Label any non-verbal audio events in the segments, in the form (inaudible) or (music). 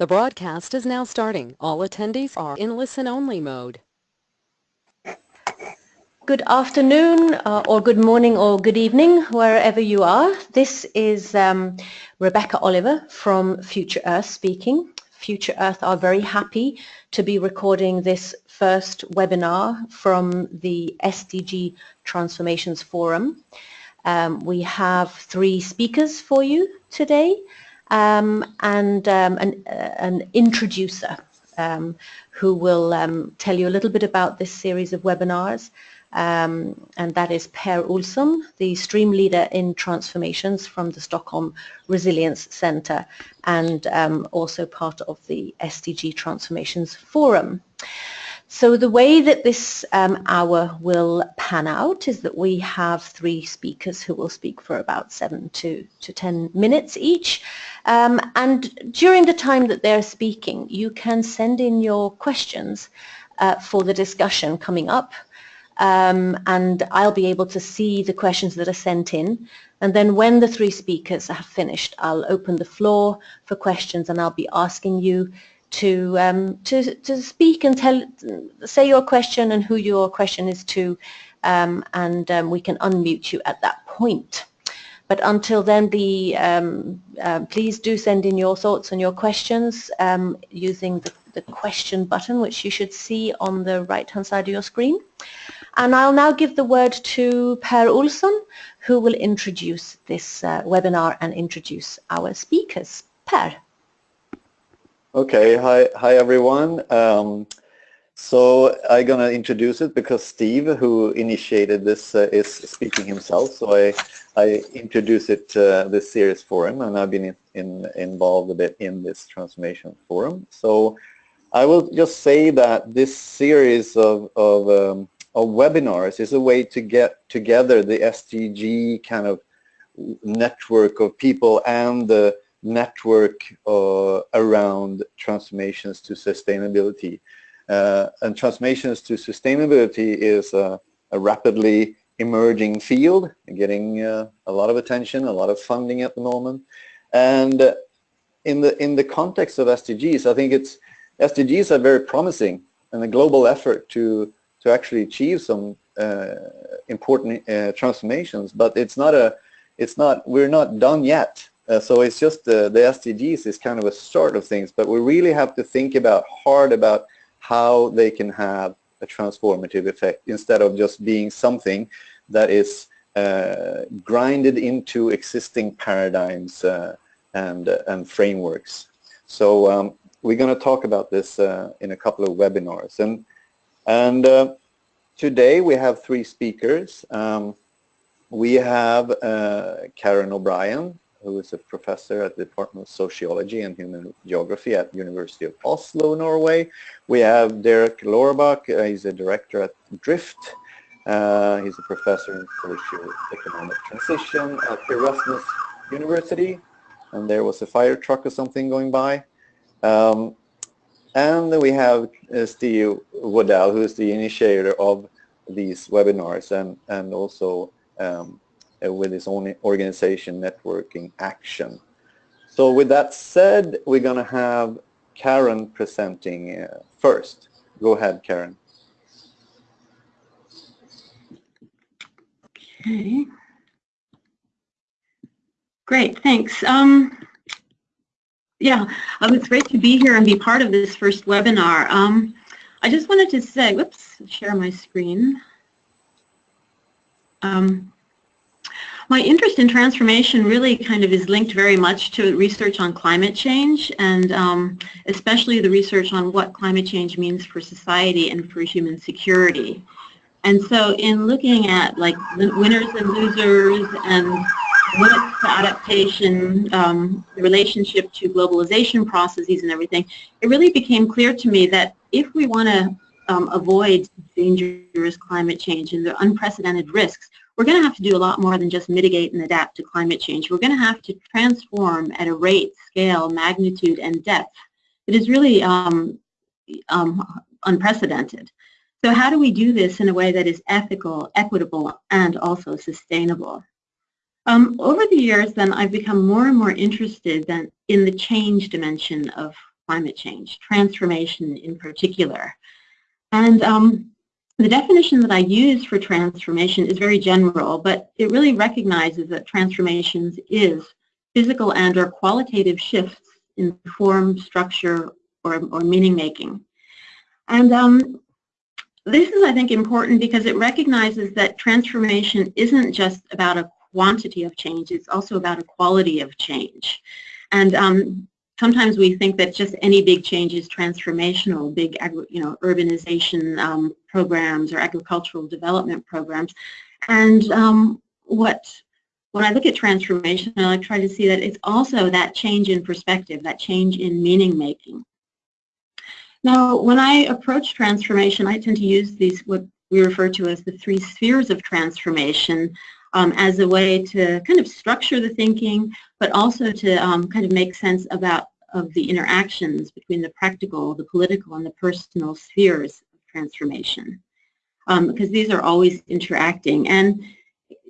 The broadcast is now starting. All attendees are in listen-only mode. Good afternoon, uh, or good morning, or good evening, wherever you are. This is um, Rebecca Oliver from Future Earth speaking. Future Earth are very happy to be recording this first webinar from the SDG Transformations Forum. Um, we have three speakers for you today um, and um, an, uh, an, introducer um, who will um, tell you a little bit about this series of webinars. Um, and that is Per Olsson, the stream leader in transformations from the Stockholm Resilience Centre and also part of the SDG Transformations Forum. So the way that this um, hour will pan out is that we have three speakers who will speak for about seven to, to ten minutes each. Um, and during the time that they're speaking, you can send in your questions uh, for the discussion coming up. Um, and I'll be able to see the questions that are sent in. And then when the three speakers have finished, I'll open the floor for questions and I'll be asking you to, um, to, to speak and tell, say your question and who your question is to, um, and um, we can unmute you at that point. But until then, um, uh, please do send in your thoughts and your questions um, using the, the question button, which you should see on the right-hand side of your screen. And I'll now give the word to Per Olsson, who will introduce this uh, webinar and introduce our speakers. Per. Okay, hi, hi everyone. Um, so I'm gonna introduce it because Steve, who initiated this, uh, is speaking himself. So I, I introduce it uh, this series for him, and I've been in, in, involved a bit in this transformation forum. So I will just say that this series of of, um, of webinars is a way to get together the SDG kind of network of people and the network uh, around transformations to sustainability. Uh, and transformations to sustainability is a, a rapidly emerging field, getting uh, a lot of attention, a lot of funding at the moment. And in the in the context of SDGs, I think it's SDGs are very promising and a global effort to to actually achieve some uh, important uh, transformations. But it's not a it's not we're not done yet. Uh, so it's just the, the SDGs is kind of a start of things, but we really have to think about hard about how they can have a transformative effect instead of just being something that is uh, grinded into existing paradigms uh, and, uh, and frameworks. So um, we're going to talk about this uh, in a couple of webinars. And, and uh, today we have three speakers. Um, we have Karen O'Brien, who is a professor at the Department of Sociology and Human Geography at University of Oslo, Norway. We have Dirk Loorbach, uh, he's a director at Drift. Uh, he's a professor in socio-economic transition at Erasmus University. And there was a fire truck or something going by. Um, and we have uh, Steve Waddell, who is the initiator of these webinars and, and also um, with his own organization networking action. So with that said, we're going to have Karen presenting uh, first. Go ahead, Karen. Okay. Great, thanks. Um, yeah, um, it's great to be here and be part of this first webinar. Um, I just wanted to say, whoops, share my screen. Um, my interest in transformation really kind of is linked very much to research on climate change and um, especially the research on what climate change means for society and for human security. And so in looking at like winners and losers and limits to adaptation, um, the relationship to globalization processes and everything, it really became clear to me that if we want to um, avoid dangerous climate change and the unprecedented risks, we're going to have to do a lot more than just mitigate and adapt to climate change. We're going to have to transform at a rate, scale, magnitude, and depth that is really um, um, unprecedented. So how do we do this in a way that is ethical, equitable, and also sustainable? Um, over the years, then, I've become more and more interested than in the change dimension of climate change, transformation in particular. And um, the definition that I use for transformation is very general, but it really recognizes that transformations is physical and or qualitative shifts in form, structure, or, or meaning making. And um, this is, I think, important because it recognizes that transformation isn't just about a quantity of change, it's also about a quality of change. And um, sometimes we think that just any big change is transformational, big you know, urbanization um, programs or agricultural development programs. And um, what when I look at transformation, I try to see that it's also that change in perspective, that change in meaning making. Now, when I approach transformation, I tend to use these, what we refer to as the three spheres of transformation, um, as a way to kind of structure the thinking, but also to um, kind of make sense about of the interactions between the practical, the political, and the personal spheres of transformation. Um, because these are always interacting. And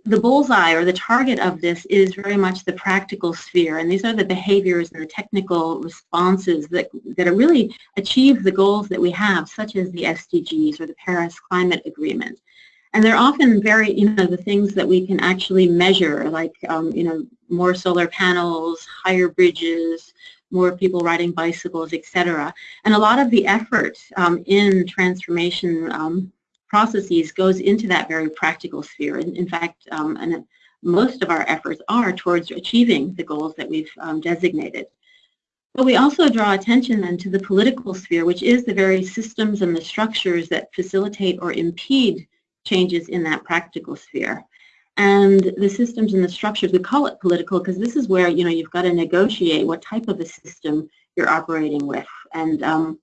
the bullseye or the target of this is very much the practical sphere and these are the behaviors and the technical responses that, that really achieve the goals that we have such as the SDGs or the Paris Climate Agreement. And they're often very, you know, the things that we can actually measure like, um, you know, more solar panels, higher bridges, more people riding bicycles, etc. And a lot of the effort um, in transformation um, processes goes into that very practical sphere. In, in fact, um, and most of our efforts are towards achieving the goals that we've um, designated. But we also draw attention then to the political sphere, which is the very systems and the structures that facilitate or impede changes in that practical sphere. And the systems and the structures, we call it political because this is where, you know, you've got to negotiate what type of a system you're operating with and um,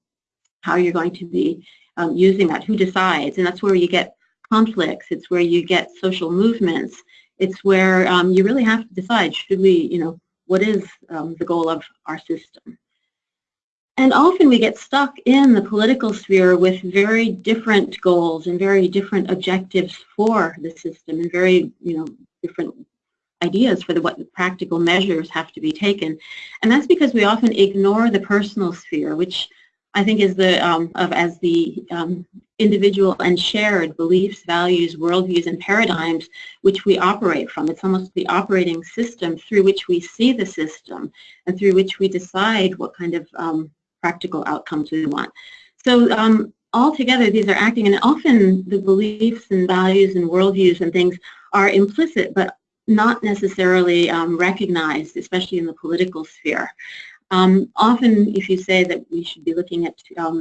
how you're going to be um, using that, who decides, and that's where you get conflicts, it's where you get social movements, it's where um, you really have to decide, should we, you know, what is um, the goal of our system? And often we get stuck in the political sphere with very different goals and very different objectives for the system and very, you know, different ideas for the, what the practical measures have to be taken. And that's because we often ignore the personal sphere, which I think is the um, of as the um, individual and shared beliefs, values, worldviews, and paradigms which we operate from. It's almost the operating system through which we see the system and through which we decide what kind of um, practical outcomes we want. So um, altogether, these are acting, and often the beliefs and values and worldviews and things are implicit, but not necessarily um, recognized, especially in the political sphere. Um, often if you say that we should be looking at um,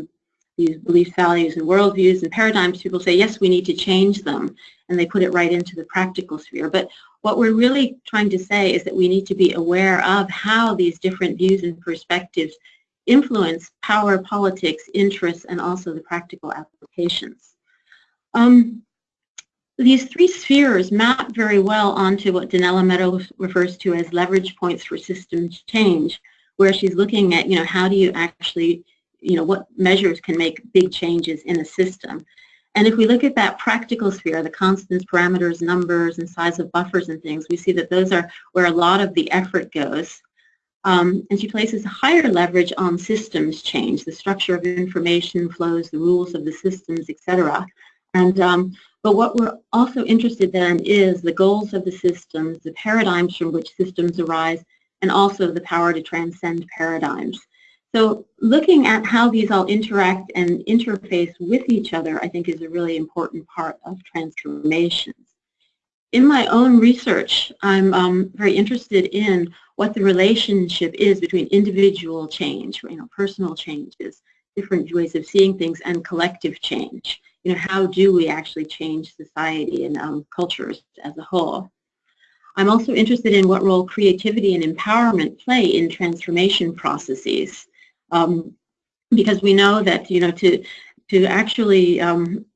these beliefs, values, and worldviews and paradigms, people say, yes, we need to change them, and they put it right into the practical sphere. But what we're really trying to say is that we need to be aware of how these different views and perspectives influence power, politics, interests, and also the practical applications. Um, these three spheres map very well onto what Donella Meadows refers to as leverage points for systems change, where she's looking at, you know, how do you actually, you know, what measures can make big changes in a system. And if we look at that practical sphere, the constants, parameters, numbers, and size of buffers and things, we see that those are where a lot of the effort goes. Um, and she places higher leverage on systems change, the structure of information flows, the rules of the systems, etc. And um, but what we're also interested in is the goals of the systems, the paradigms from which systems arise, and also the power to transcend paradigms. So looking at how these all interact and interface with each other, I think is a really important part of transformations. In my own research, I'm um, very interested in what the relationship is between individual change, you know, personal changes, different ways of seeing things, and collective change. You know, how do we actually change society and um, cultures as a whole? I'm also interested in what role creativity and empowerment play in transformation processes. Um, because we know that, you know, to, to actually, um,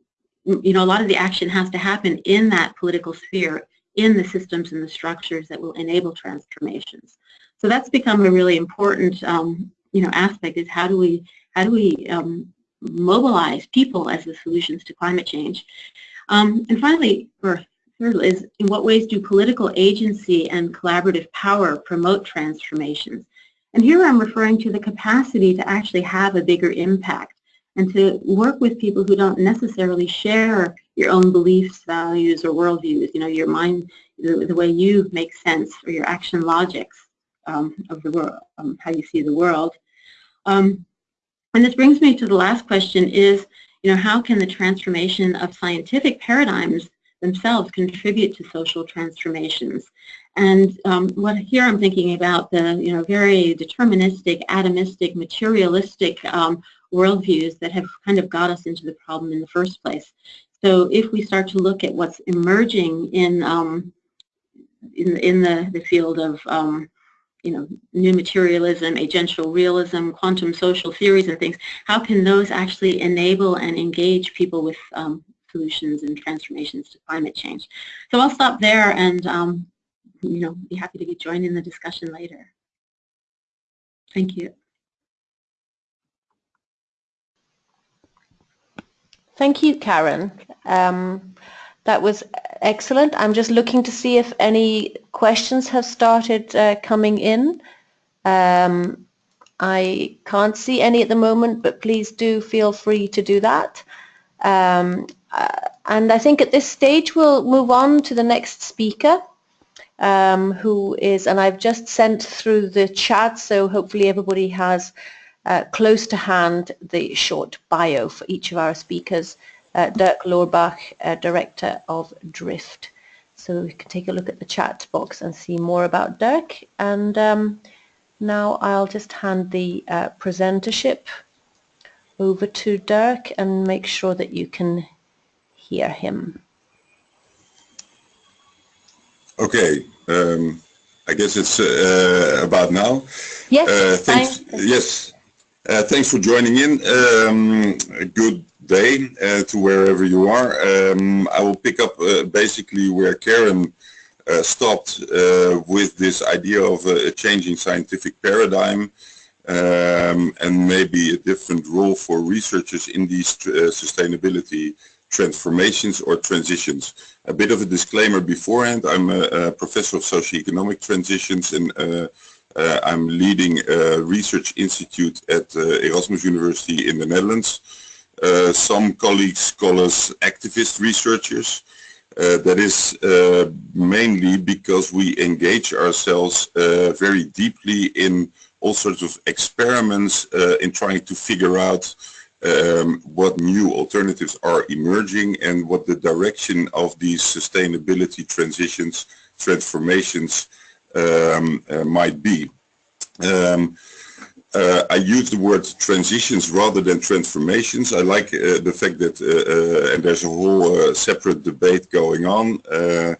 you know, a lot of the action has to happen in that political sphere, in the systems and the structures that will enable transformations. So that's become a really important, um, you know, aspect is how do we, how do we um, mobilize people as the solutions to climate change. Um, and finally, or Third is, in what ways do political agency and collaborative power promote transformations? And here I'm referring to the capacity to actually have a bigger impact and to work with people who don't necessarily share your own beliefs, values, or worldviews, you know, your mind, the, the way you make sense or your action logics um, of the world, um, how you see the world. Um, and this brings me to the last question is, you know, how can the transformation of scientific paradigms themselves contribute to social transformations? And um, what here I'm thinking about the, you know, very deterministic, atomistic, materialistic um, worldviews that have kind of got us into the problem in the first place. So if we start to look at what's emerging in um, in, in the, the field of um, you know, new materialism, agential realism, quantum social theories and things, how can those actually enable and engage people with um, solutions and transformations to climate change? So I'll stop there and, um, you know, be happy to joined in the discussion later. Thank you. Thank you, Karen. Um, that was excellent. I'm just looking to see if any questions have started uh, coming in. Um, I can't see any at the moment, but please do feel free to do that. Um, uh, and I think at this stage we'll move on to the next speaker, um, who is, and I've just sent through the chat, so hopefully everybody has uh, close to hand the short bio for each of our speakers uh, Dirk Loorbach, uh, Director of Drift. So we can take a look at the chat box and see more about Dirk. And um, now I'll just hand the uh, presentership over to Dirk and make sure that you can hear him. Okay, um, I guess it's uh, about now. Yes, uh, thanks, yes, uh, thanks for joining in. Um, good day uh, to wherever you are. Um, I will pick up uh, basically where Karen uh, stopped uh, with this idea of a changing scientific paradigm um, and maybe a different role for researchers in these uh, sustainability transformations or transitions. A bit of a disclaimer beforehand, I'm a, a professor of socioeconomic transitions and uh, I'm leading a research institute at Erasmus University in the Netherlands. Uh, some colleagues call us activist researchers. Uh, that is uh, mainly because we engage ourselves uh, very deeply in all sorts of experiments uh, in trying to figure out um, what new alternatives are emerging and what the direction of these sustainability transitions, transformations um, might be. Um, uh, I use the word transitions rather than transformations. I like uh, the fact that, uh, uh and there's a whole uh, separate debate going on. Uh,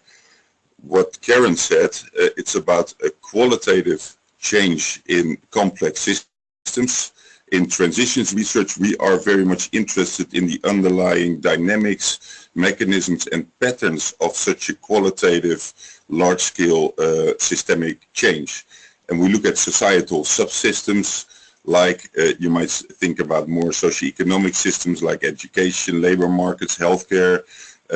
what Karen said, it's about a qualitative change in complex systems. In transitions research, we are very much interested in the underlying dynamics, mechanisms and patterns of such a qualitative, large-scale systemic change and we look at societal subsystems like uh, you might think about more socio-economic systems like education, labor markets, healthcare,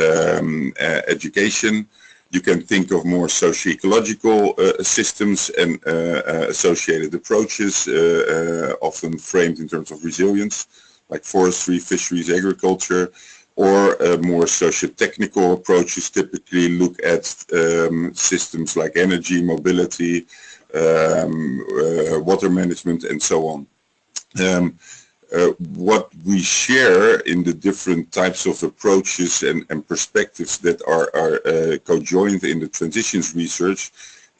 um, uh, education. You can think of more socio-ecological uh, systems and uh, uh, associated approaches, uh, often framed in terms of resilience, like forestry, fisheries, agriculture, or more socio-technical approaches typically look at um, systems like energy, mobility, um, uh, water management and so on. Um, uh, what we share in the different types of approaches and, and perspectives that are, are uh, conjoined in the transitions research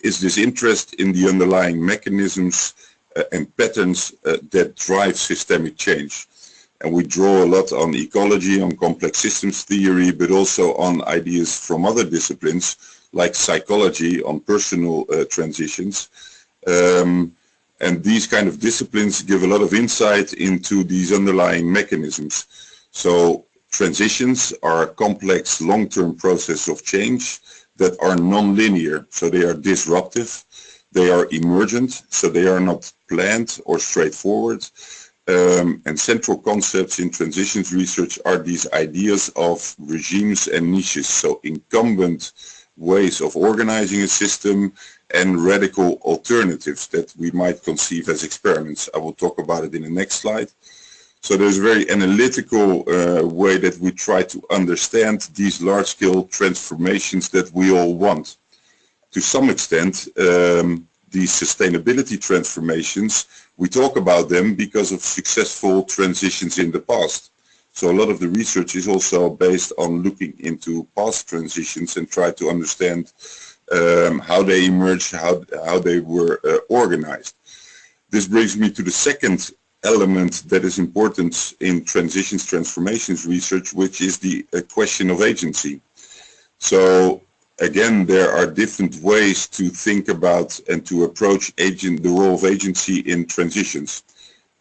is this interest in the underlying mechanisms uh, and patterns uh, that drive systemic change. And we draw a lot on ecology, on complex systems theory, but also on ideas from other disciplines like psychology on personal uh, transitions. Um, and these kind of disciplines give a lot of insight into these underlying mechanisms. So transitions are a complex long-term process of change that are non-linear. So they are disruptive, they are emergent, so they are not planned or straightforward. Um, and central concepts in transitions research are these ideas of regimes and niches. So incumbent ways of organizing a system and radical alternatives that we might conceive as experiments. I will talk about it in the next slide. So there's a very analytical uh, way that we try to understand these large-scale transformations that we all want. To some extent, um, these sustainability transformations, we talk about them because of successful transitions in the past. So a lot of the research is also based on looking into past transitions and try to understand um, how they emerged, how, how they were uh, organized. This brings me to the second element that is important in transitions transformations research, which is the uh, question of agency. So again, there are different ways to think about and to approach agent, the role of agency in transitions.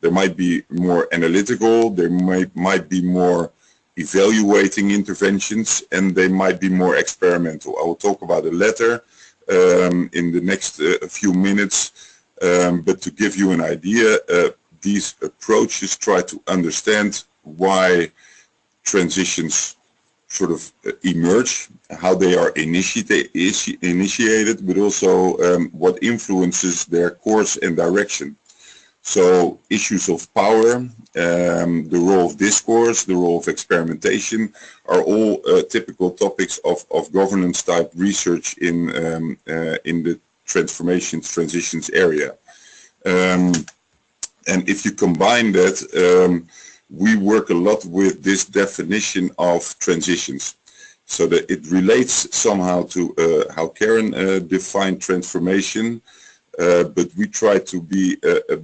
There might be more analytical, there might, might be more evaluating interventions, and they might be more experimental. I will talk about the latter um, in the next uh, few minutes, um, but to give you an idea, uh, these approaches try to understand why transitions sort of uh, emerge, how they are initiate, initiated, but also um, what influences their course and direction. So issues of power, um, the role of discourse, the role of experimentation are all uh, typical topics of, of governance type research in, um, uh, in the transformations, transitions area. Um, and if you combine that, um, we work a lot with this definition of transitions. So that it relates somehow to uh, how Karen uh, defined transformation, uh, but we try to be a, a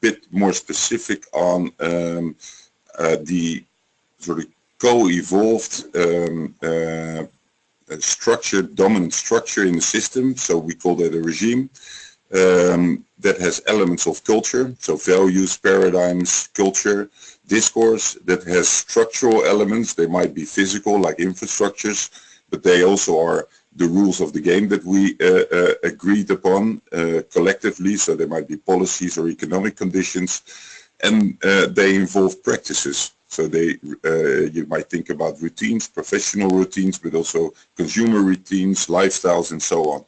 bit more specific on um, uh, the sort of co-evolved um, uh, structure, dominant structure in the system. So we call that a regime um, that has elements of culture, so values, paradigms, culture, discourse that has structural elements. They might be physical like infrastructures, but they also are the rules of the game that we uh, uh, agreed upon uh, collectively. So there might be policies or economic conditions, and they involve practices. So they, you might think about routines, professional routines, but also consumer routines, lifestyles, and so on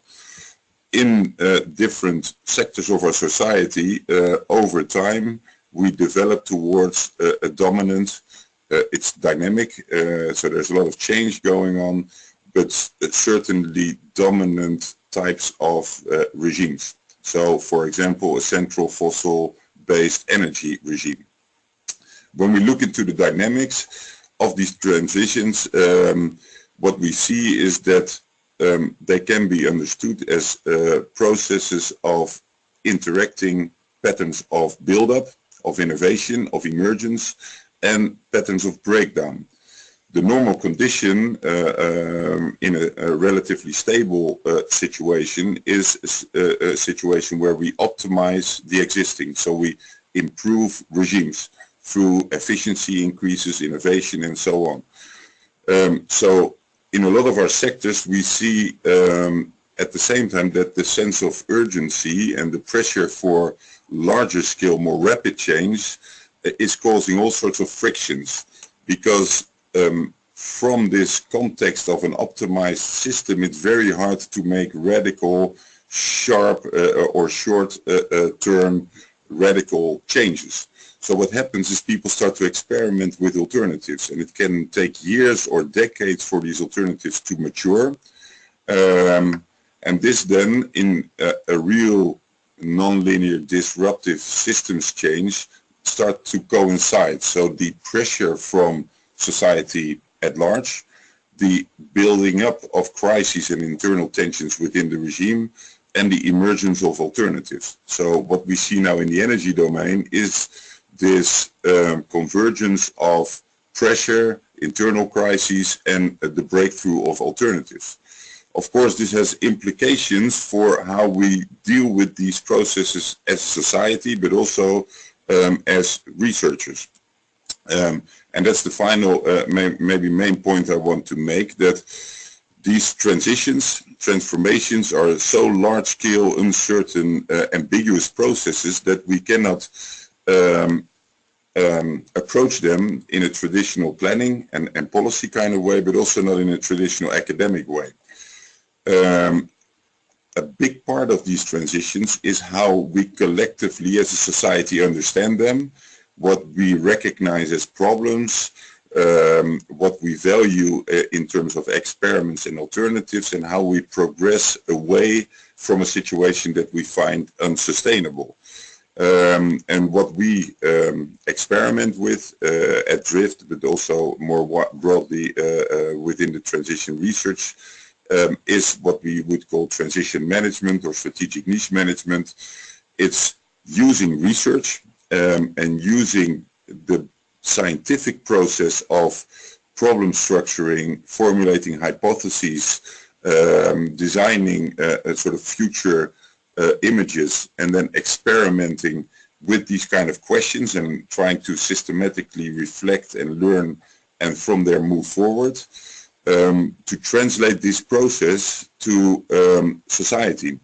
in uh, different sectors of our society, uh, over time, we develop towards uh, a dominant, it's dynamic, so there's a lot of change going on, but certainly dominant types of uh, regimes. So, for example, a central fossil-based energy regime. When we look into the dynamics of these transitions, um, what we see is that um, they can be understood as uh, processes of interacting patterns of build-up, of innovation, of emergence, and patterns of breakdown the normal condition uh, um, in a, a, relatively stable uh, situation is a, a, situation where we optimize the existing. So we improve regimes through efficiency increases, innovation and so on. Um, so in a lot of our sectors we see um, at the same time that the sense of urgency and the pressure for larger scale, more rapid change uh, is causing all sorts of frictions because um, from this context of an optimized system, it's very hard to make radical, sharp uh, or short-term uh, uh radical changes. So what happens is people start to experiment with alternatives and it can take years or decades for these alternatives to mature. Um, and this then in a, a real nonlinear disruptive systems change start to coincide. So the pressure from society at large, the building up of crises and internal tensions within the regime, and the emergence of alternatives. So what we see now in the energy domain is this um, convergence of pressure, internal crises, and uh, the breakthrough of alternatives. Of course, this has implications for how we deal with these processes as a society, but also um, as researchers. Um, and that's the final, uh, may, maybe main point I want to make, that these transitions, transformations are so large-scale, uncertain, uh, ambiguous processes that we cannot um, um, approach them in a traditional planning and, and, policy kind of way, but also not in a traditional academic way. Um, a big part of these transitions is how we collectively as a society understand them, what we recognize as problems, um, what we value uh, in terms of experiments and alternatives and how we progress away from a situation that we find unsustainable. Um, and what we um, experiment with uh, at Drift, but also more broadly uh, uh, within the transition research, um, is what we would call transition management or strategic niche management. It's using research um, and using the scientific process of problem structuring, formulating hypotheses, um, designing a, a, sort of future uh, images, and then experimenting with these kind of questions and trying to systematically reflect and learn and from there move forward um, to translate this process to um, society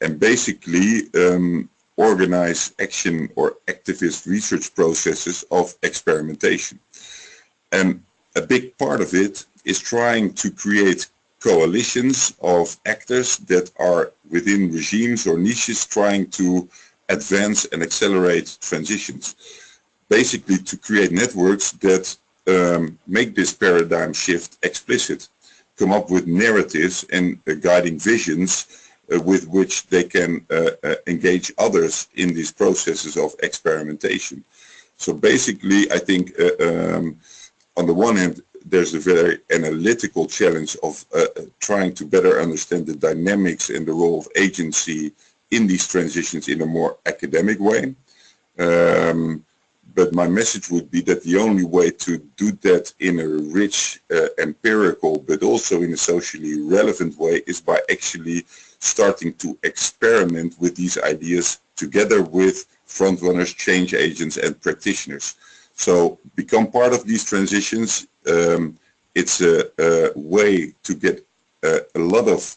and basically um, organize action or activist research processes of experimentation. And a big part of it is trying to create coalitions of actors that are within regimes or niches trying to advance and accelerate transitions. Basically to create networks that um, make this paradigm shift explicit, come up with narratives and uh, guiding visions uh, with which they can uh, uh, engage others in these processes of experimentation. So basically, I think um, on the one hand, there's a very analytical challenge of uh, trying to better understand the dynamics and the role of agency in these transitions in a more academic way. Um, but my message would be that the only way to do that in a rich, uh, empirical, but also in a socially relevant way is by actually starting to experiment with these ideas together with frontrunners, change agents and practitioners. So become part of these transitions. Um, it's a, a, way to get a, a lot of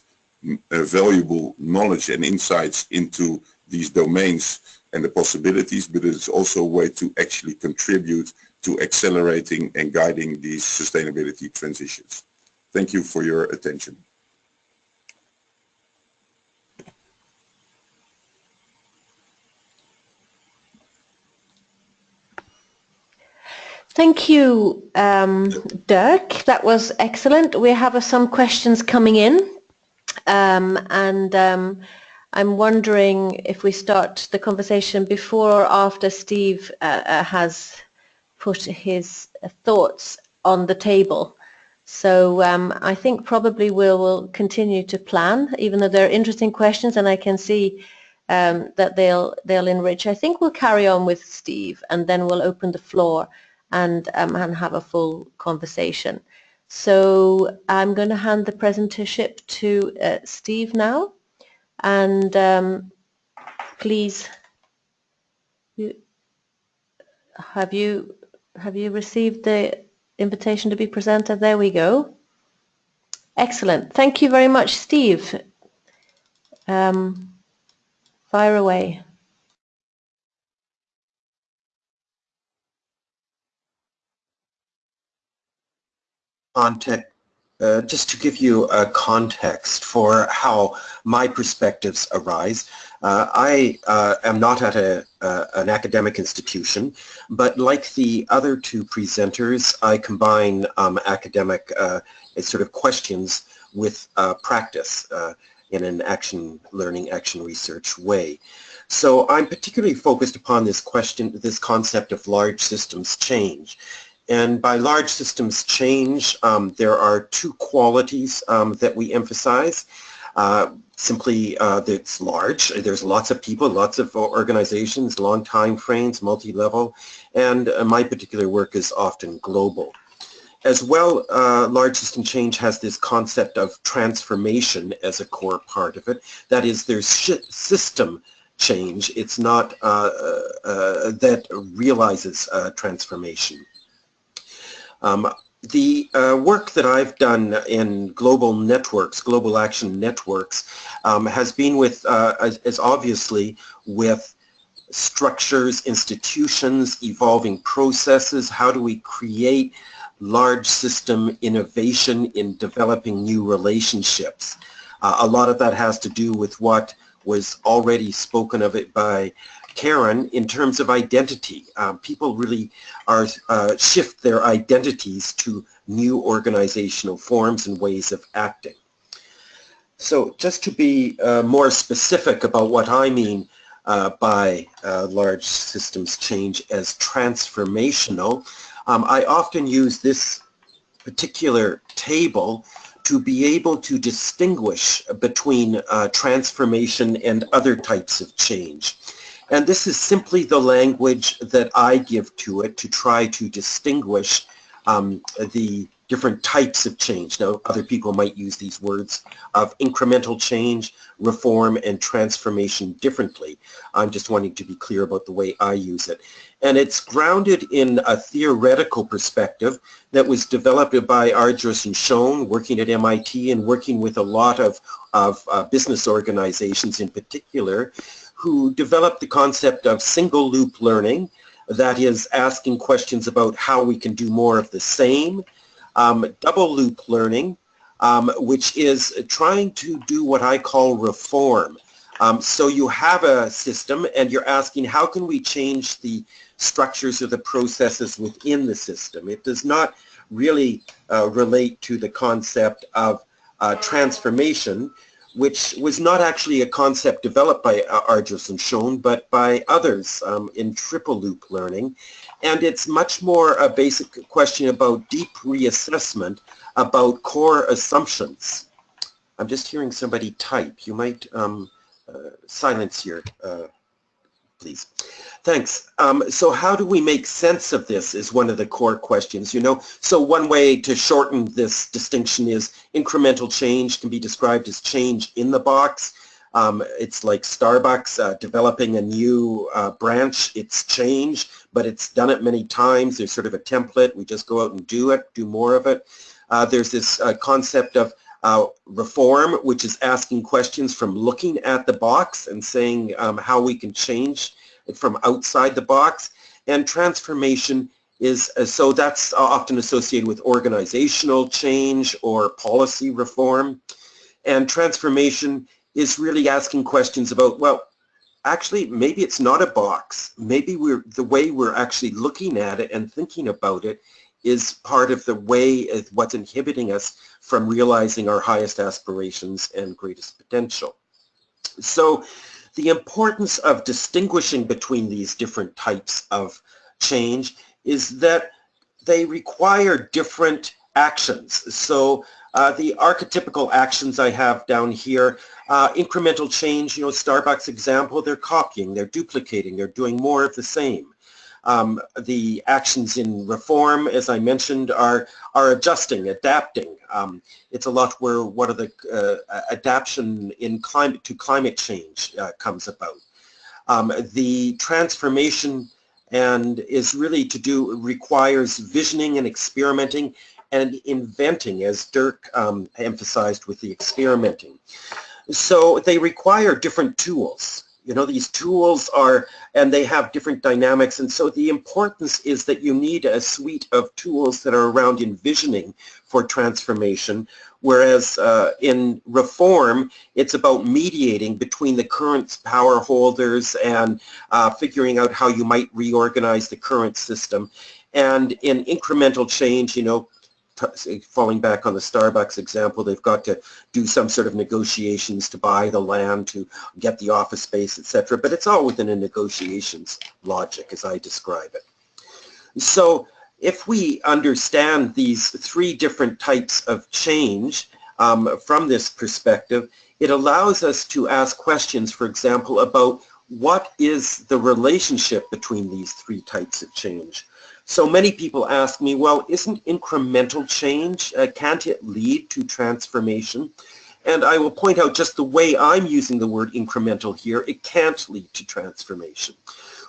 uh, valuable knowledge and insights into these domains and the possibilities, but it's also a way to actually contribute to accelerating and guiding these sustainability transitions. Thank you for your attention. Thank you, um, Dirk. That was excellent. We have uh, some questions coming in. Um, and um, I'm wondering if we start the conversation before or after Steve uh, uh, has put his thoughts on the table. So um, I think probably we'll, continue to plan, even though they're interesting questions and I can see um, that they'll, they'll enrich. I think we'll carry on with Steve and then we'll open the floor and, um, and have a full conversation. So I'm going to hand the presentership to uh, Steve now and um, please you, have you have you received the invitation to be presented? There we go. Excellent. Thank you very much Steve. Um, fire away. Context uh, just to give you a context for how my perspectives arise, uh, I uh, am not at a, uh, an academic institution, but like the other two presenters, I combine um, academic uh, sort of questions with uh, practice in an action learning, action research way. So I'm particularly focused upon this question, this concept of large systems change. And by large systems change, um, there are two qualities um, that we emphasize. Uh, simply, uh, it's large. There's lots of people, lots of organizations, long time frames, multi-level, and uh, my particular work is often global. As well, uh, large system change has this concept of transformation as a core part of it. That is, there's system change. It's not uh, uh, that realizes transformation. Um, the uh, work that I've done in global networks, global action networks, um, has been with, uh, obviously with structures, institutions, evolving processes. How do we create large system innovation in developing new relationships? Uh, a lot of that has to do with what was already spoken of it by Karen in terms of identity. Um, people really are uh, shift their identities to new organizational forms and ways of acting. So just to be uh, more specific about what I mean uh, by uh, large systems change as transformational, um, I often use this particular table to be able to distinguish between uh, transformation and other types of change. And this is simply the language that I give to it to try to distinguish um, the different types of change. Now, other people might use these words of incremental change, reform, and transformation differently. I'm just wanting to be clear about the way I use it. And it's grounded in a theoretical perspective that was developed by Argyris and Schoen, working at MIT and working with a lot of, of uh, business organizations in particular, who developed the concept of single loop learning, that is asking questions about how we can do more of the same, um, double loop learning, um, which is trying to do what I call reform. Um, so you have a system and you're asking how can we change the structures or the processes within the system. It does not really uh, relate to the concept of uh, transformation, which was not actually a concept developed by uh, Argyris and Schoen, but by others um, in triple loop learning. And it's much more a basic question about deep reassessment about core assumptions. I'm just hearing somebody type. You might um, uh, silence here, uh, please. Thanks. Um, so how do we make sense of this is one of the core questions, you know. So one way to shorten this distinction is incremental change can be described as change in the box. Um, it's like Starbucks uh, developing a new uh, branch. It's change, but it's done it many times. There's sort of a template. We just go out and do it, do more of it. Uh, there's this uh, concept of uh, reform, which is asking questions from looking at the box and saying um, how we can change from outside the box. And transformation is, uh, so that's often associated with organizational change or policy reform. And transformation is really asking questions about, well, actually, maybe it's not a box. Maybe we're the way we're actually looking at it and thinking about it is part of the way of what's inhibiting us from realizing our highest aspirations and greatest potential. So the importance of distinguishing between these different types of change is that they require different actions. So uh, the archetypical actions I have down here, uh, incremental change, you know, Starbucks example, they're copying, they're duplicating, they're doing more of the same. Um, the actions in reform, as I mentioned, are are adjusting, adapting. Um, it's a lot where what are the uh, adaptation in climate to climate change uh, comes about. Um, the transformation and is really to do requires visioning and experimenting and inventing, as Dirk um, emphasized with the experimenting. So they require different tools. You know, these tools are, and they have different dynamics. And so the importance is that you need a suite of tools that are around envisioning for transformation, whereas uh, in reform, it's about mediating between the current power holders and uh, figuring out how you might reorganize the current system. And in incremental change, you know, falling back on the Starbucks example, they've got to do some sort of negotiations to buy the land, to get the office space, etc. But it's all within a negotiations logic as I describe it. So if we understand these three different types of change um, from this perspective, it allows us to ask questions, for example, about what is the relationship between these three types of change? So many people ask me, well, isn't incremental change, uh, can't it lead to transformation? And I will point out just the way I'm using the word incremental here, it can't lead to transformation.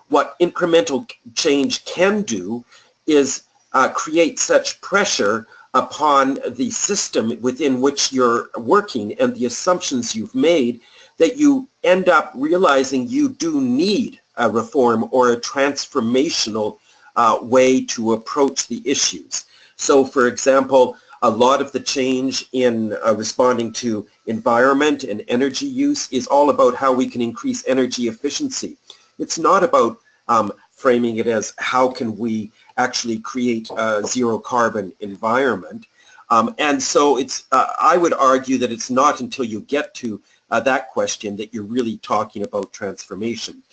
What incremental change can do is uh, create such pressure upon the system within which you're working and the assumptions you've made that you end up realizing you do need a reform or a transformational uh, way to approach the issues. So for example, a lot of the change in uh, responding to environment and energy use is all about how we can increase energy efficiency. It's not about um, framing it as how can we actually create a zero carbon environment. Um, and so it's, uh, I would argue that it's not until you get to uh, that question that you're really talking about transformation.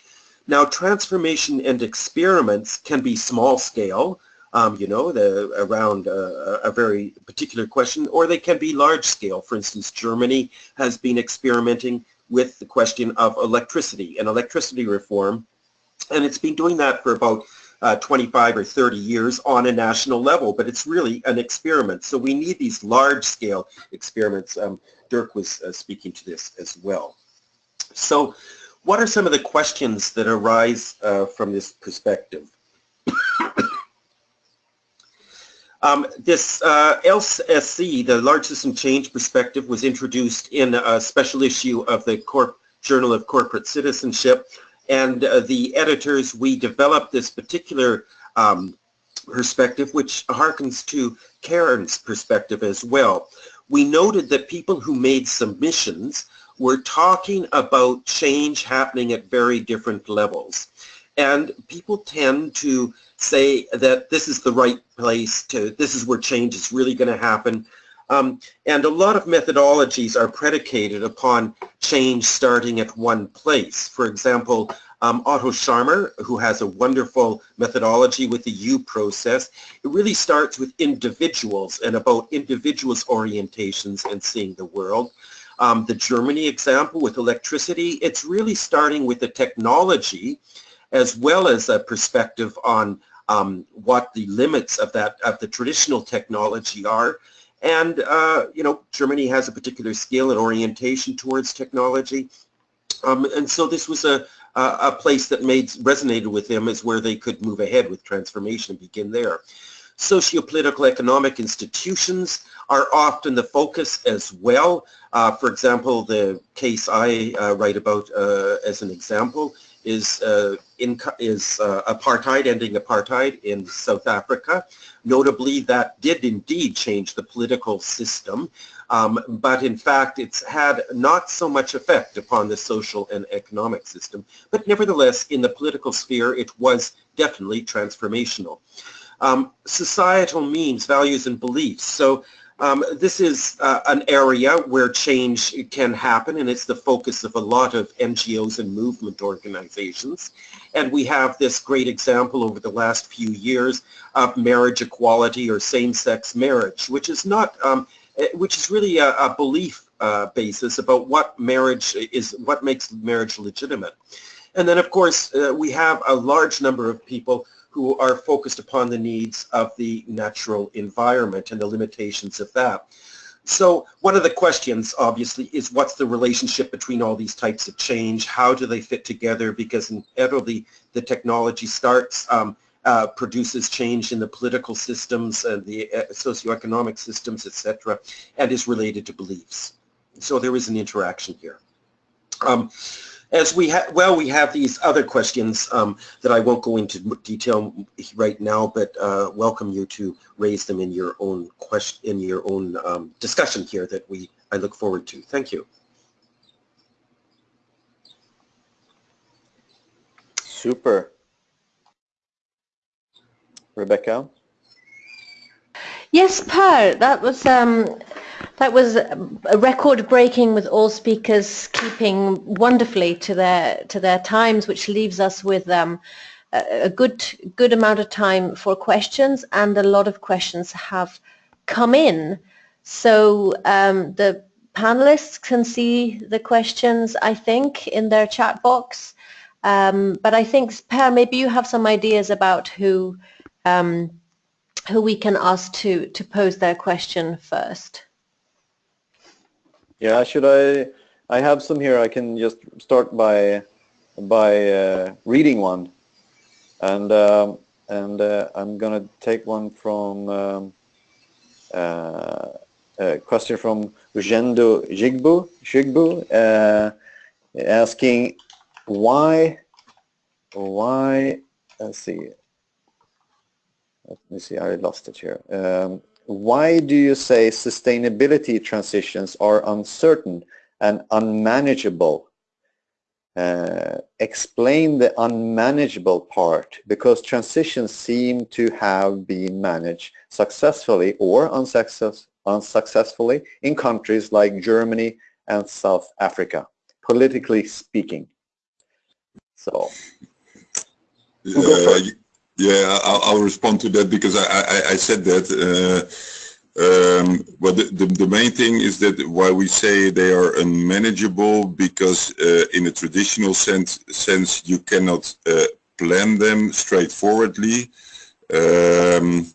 Now, transformation and experiments can be small scale, um, you know, the, around a, a, very particular question, or they can be large scale. For instance, Germany has been experimenting with the question of electricity and electricity reform, and it's been doing that for about uh, 25 or 30 years on a national level, but it's really an experiment. So we need these large scale experiments. Um, Dirk was uh, speaking to this as well. So what are some of the questions that arise uh, from this perspective? (coughs) Um, this uh, LSC, the Large System Change Perspective, was introduced in a special issue of the Corp Journal of Corporate Citizenship. And uh, the editors, we developed this particular um, perspective, which harkens to Karen's perspective as well. We noted that people who made submissions were talking about change happening at very different levels. And people tend to say that this is the right place to, this is where change is really going to happen. Um, and a lot of methodologies are predicated upon change starting at one place. For example, um, Otto Scharmer, who has a wonderful methodology with the U process, it really starts with individuals and about individuals' orientations and seeing the world. Um, the Germany example with electricity, it's really starting with the technology as well as a perspective on um, what the limits of that of the traditional technology are. And uh, you know, Germany has a particular skill and orientation towards technology. Um, and so this was a, a place that made resonated with them as where they could move ahead with transformation and begin there. Sociopolitical economic institutions are often the focus as well. Uh, for example, the case I uh, write about uh, as an example is uh, in, is uh, apartheid, ending apartheid in South Africa. Notably, that did indeed change the political system, um, but in fact, it's had not so much effect upon the social and economic system. But nevertheless, in the political sphere, it was definitely transformational. Um, societal means, values, and beliefs. So um, this is uh, an area where change can happen and it's the focus of a lot of NGOs and movement organizations. And we have this great example over the last few years of marriage equality or same-sex marriage, which is not, um, eh, which is really a, a belief uh, basis about what marriage is, what makes marriage legitimate. And then of course uh, we have a large number of people who are focused upon the needs of the natural environment and the limitations of that. So one of the questions, obviously, is what's the relationship between all these types of change? How do they fit together? Because inevitably the technology starts, um, uh, produces change in the political systems and the uh, socioeconomic systems, etc., and is related to beliefs. So there is an interaction here. Um, as we have, well, we have these other questions um, that I won't go into detail right now, but uh, welcome you to raise them in your own question, in your own um, discussion here that we, I look forward to. Thank you. Super. Rebecca? Yes, Per, that was um, that was a record breaking with all speakers keeping wonderfully to their to their times, which leaves us with um, a, good good amount of time for questions, and a lot of questions have come in. So um, the panelists can see the questions, I think, in their chat box. Um, but I think, Per, maybe you have some ideas about who um, who we can ask to to pose their question first. Yeah, should I? I have some here. I can just start by by uh, reading one, and um, and uh, I'm gonna take one from um, uh, a question from Ujendo Jigbu Jigbu uh, asking why why let's see let me see I lost it here um, why do you say sustainability transitions are uncertain and unmanageable? Uh, explain the unmanageable part because transitions seem to have been managed successfully or unsuccess unsuccessfully in countries like Germany and South Africa, politically speaking. So, uh, yeah, I'll, I'll, respond to that because I, I, I said that. Uh, um, well, the, the, the, main thing is that why we say they are unmanageable because uh, in a traditional sense, sense you cannot uh, plan them straightforwardly. Um,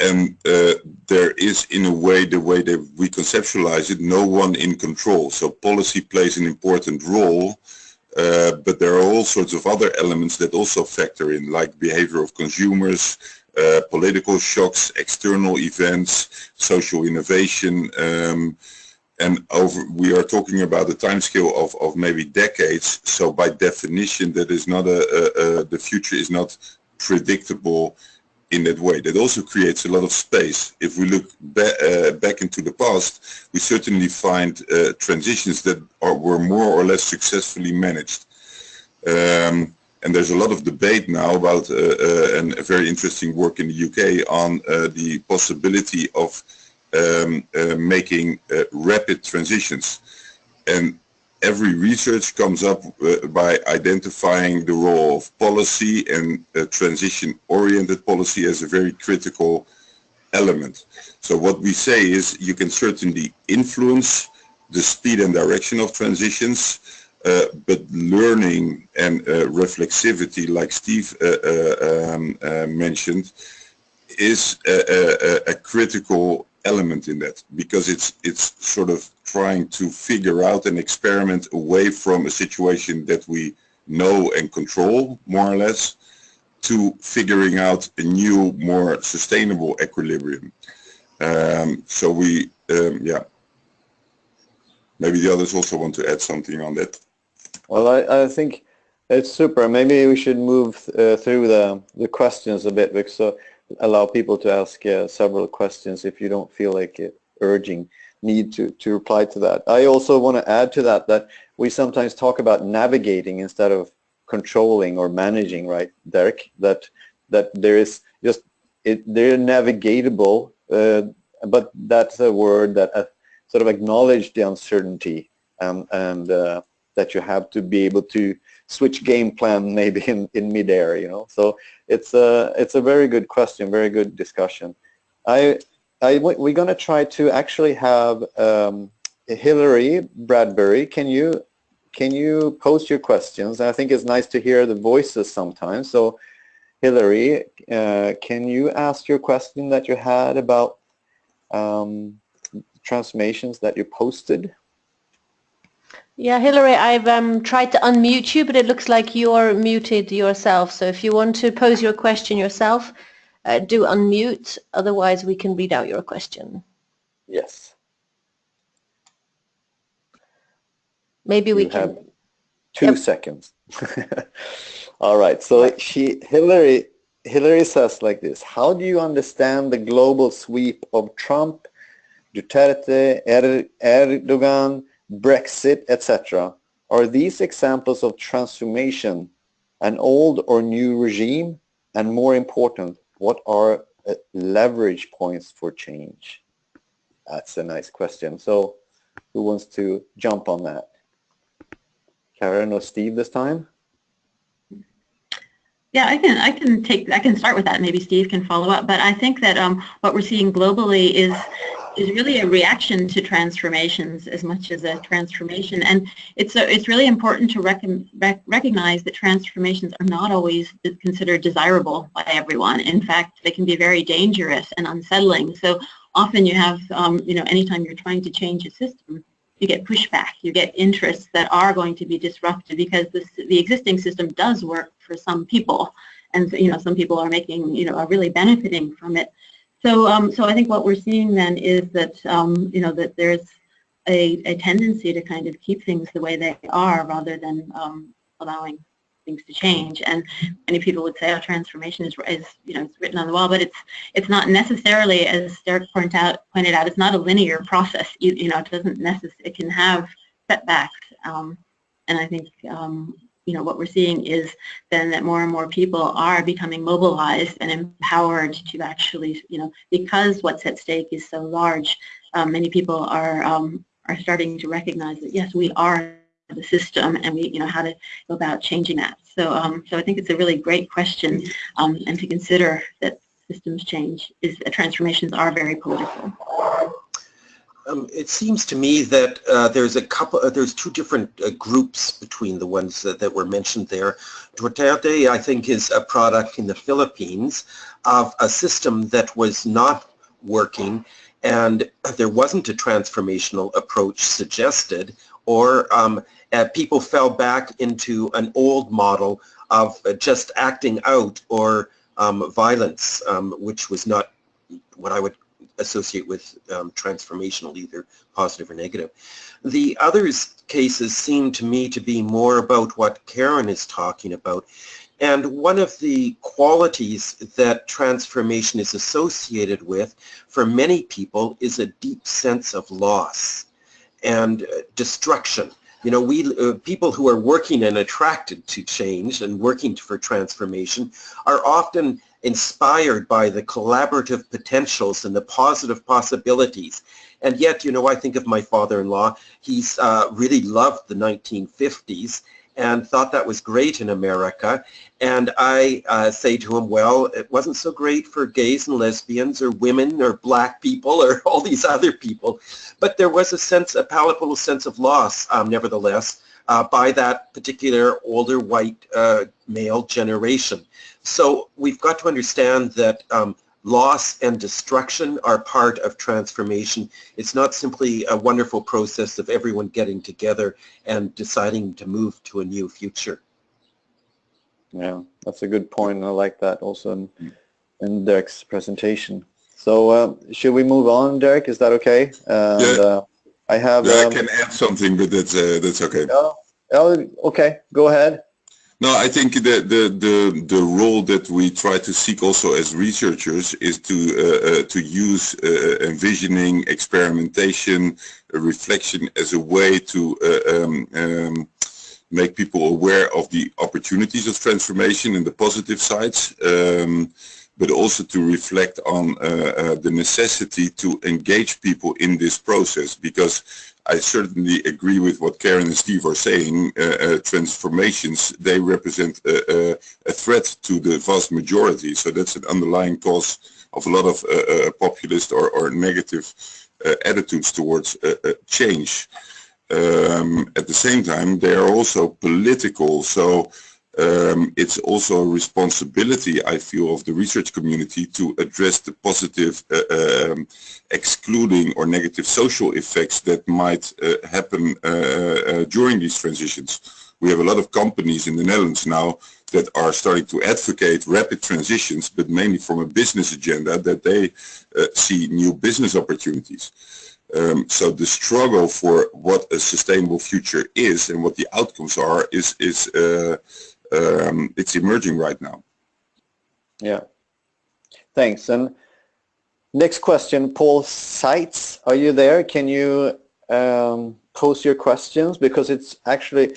and uh, there is in a way the way that we conceptualize it no one in control so policy plays an important role uh, but there are all sorts of other elements that also factor in like behavior of consumers uh, political shocks external events social innovation um, and over we are talking about a time scale of, of maybe decades. So by definition that is not a, a, a the future is not predictable in that way. That also creates a lot of space. If we look ba uh, back into the past, we certainly find uh, transitions that are, were more or less successfully managed. Um, and there's a lot of debate now about, uh, uh and a very interesting work in the UK on uh, the possibility of um, uh, making rapid transitions. And every research comes up uh, by identifying the role of policy and uh, transition-oriented policy as a very critical element. So what we say is you can certainly influence the speed and direction of transitions, uh, but learning and uh, reflexivity, like Steve uh, uh, um, mentioned, is a, a, a critical element in that because it's it's sort of trying to figure out and experiment away from a situation that we know and control more or less to figuring out a new more sustainable equilibrium. Um, so we um, yeah. Maybe the others also want to add something on that. Well I, I think it's super. Maybe we should move uh, through the the questions a bit because uh, allow people to ask uh, several questions if you don't feel like it, urging need to, to reply to that. I also want to add to that that we sometimes talk about navigating instead of controlling or managing, right, Derek? That that there is just it, they're navigatable, uh, but that's a word that uh, sort of acknowledge the uncertainty and and uh, that you have to be able to switch game plan (laughs) maybe in, in midair, you know. So it's a, it's a very good question, very good discussion. I, I, we're going to try to actually have um, Hilary Bradbury, can you, can you post your questions? I think it's nice to hear the voices sometimes. So Hilary, uh, can you ask your question that you had about um, transformations that you posted? Yeah, Hilary, I've um, tried to unmute you, but it looks like you're muted yourself. So if you want to pose your question yourself, uh, do unmute. Otherwise, we can read out your question. Yes. Maybe we you can. Two yep. seconds. (laughs) All right. So she, Hilary, Hilary says like this: How do you understand the global sweep of Trump, Duterte, er Erdogan? Brexit, etc. Are these examples of transformation, an old or new regime? And more important, what are uh, leverage points for change? That's a nice question. So who wants to jump on that? Karen or Steve this time? Yeah, I can I can take I can start with that. Maybe Steve can follow up. But I think that um, what we're seeing globally is is really a reaction to transformations as much as a transformation. And it's a, it's really important to rec rec recognize that transformations are not always considered desirable by everyone. In fact, they can be very dangerous and unsettling. So often you have, um, you know, anytime you're trying to change a system, you get pushback, you get interests that are going to be disrupted because the, the existing system does work for some people. And, you know, some people are making, you know, are really benefiting from it. So, um, so I think what we're seeing then is that, um, you know, that there's a, a, tendency to kind of keep things the way they are rather than um, allowing things to change. And many people would say, "Oh, transformation is, is you know it's written on the wall," but it's it's not necessarily, as Derek pointed out, pointed out, it's not a linear process. You, you know, it doesn't necessarily. It can have setbacks, um, and I think um, you know, what we're seeing is then that more and more people are becoming mobilized and empowered to actually, you know, because what's at stake is so large, um, many people are um, are starting to recognize that yes, we are the system, and we, you know, how to go about changing that. So, um, so I think it's a really great question, um, and to consider that systems change is uh, transformations are very political. Um, it seems to me that uh, there's a couple, uh, there's two different uh, groups between the ones that, that, were mentioned there. Duterte, I think, is a product in the Philippines of a system that was not working and there wasn't a transformational approach suggested or um, uh, people fell back into an old model of uh, just acting out or um, violence, um, which was not what I would associate with um, transformational, either positive or negative. The other cases seem to me to be more about what Karen is talking about. And one of the qualities that transformation is associated with for many people is a deep sense of loss and uh, destruction. You know, we uh, people who are working and attracted to change and working for transformation are often inspired by the collaborative potentials and the positive possibilities. And yet, you know, I think of my father-in-law, he's uh, really loved the 1950s and thought that was great in America. And I uh, say to him, well, it wasn't so great for gays and lesbians or women or black people or (laughs) all these other people. But there was a sense, a palpable sense of loss, um, nevertheless, uh, by that particular older white uh, male generation. So we've got to understand that um, loss and destruction are part of transformation. It's not simply a wonderful process of everyone getting together and deciding to move to a new future. Yeah, that's a good point. I like that also in, in Derek's presentation. So uh, should we move on, Derek? Is that okay? And, yeah. Uh, I have. Yeah, um, I can add something, but that's uh, that's okay. Oh, oh, okay. Go ahead. No, I think the, the, the, the role that we try to seek also as researchers is to, uh, uh, to use uh, envisioning, experimentation, reflection as a way to uh, um, um, make people aware of the opportunities of transformation and the positive sides, um, but also to reflect on uh, uh, the necessity to engage people in this process because I certainly agree with what Karen and Steve are saying. Uh, uh, transformations, they represent a, a, a, threat to the vast majority. So that's an underlying cause of a lot of uh, uh populist or, or negative uh, attitudes towards uh, change. Um, at the same time, they are also political. So um, it's also a responsibility, I feel, of the research community to address the positive, uh, um, excluding or negative social effects that might uh, happen uh, uh, during these transitions. We have a lot of companies in the Netherlands now that are starting to advocate rapid transitions, but mainly from a business agenda that they uh, see new business opportunities. Um, so the struggle for what a sustainable future is and what the outcomes are is is uh, um, it's emerging right now. Yeah. Thanks. And next question, Paul Seitz, are you there? Can you um, post your questions because it's actually